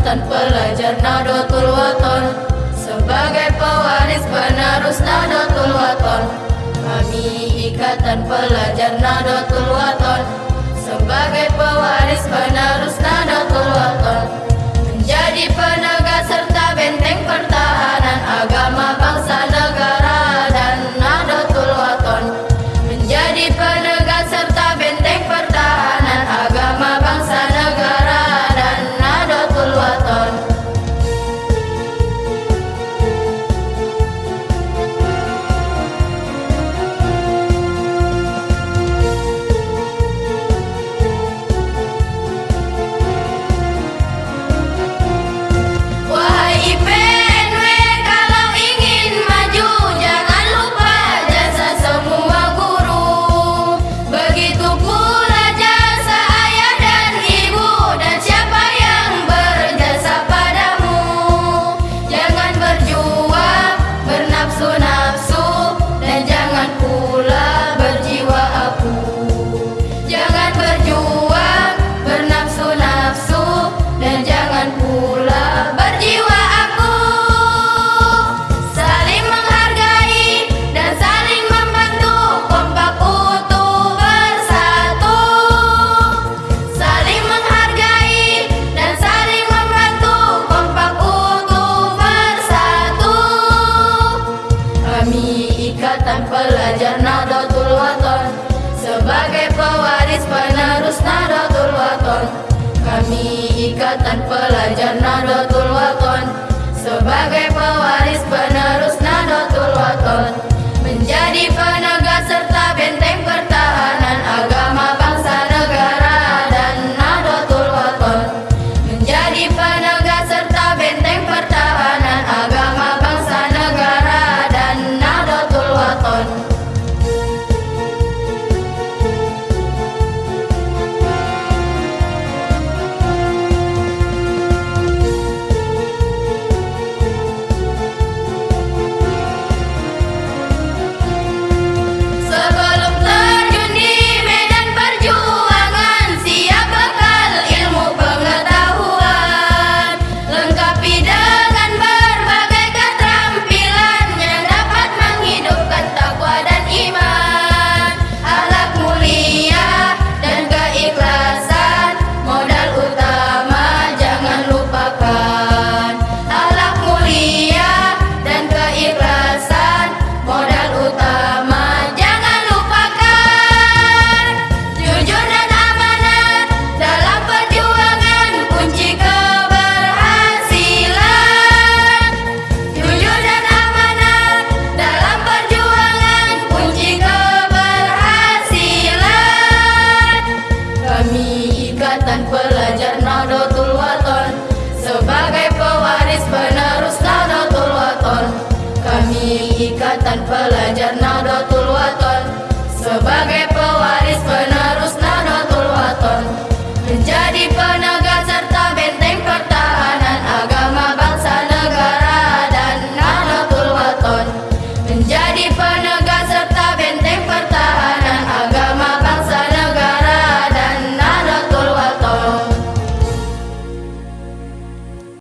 Selatan pelajar Nadotul Waton Sebagai pewaris penerus Nadotul Waton Kami ikatan pelajar Nadotul Waton Sebagai pewaris penerus Nadotul Waton Ikatan Pelajar Nahdlatul Waton. Sebagai pewaris penerus Nahdlatul Waton. Kami Ikatan Pelajar Nahdlatul Waton. Sebagai sebagai pewaris penerus